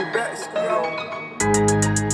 Gucci back, yo.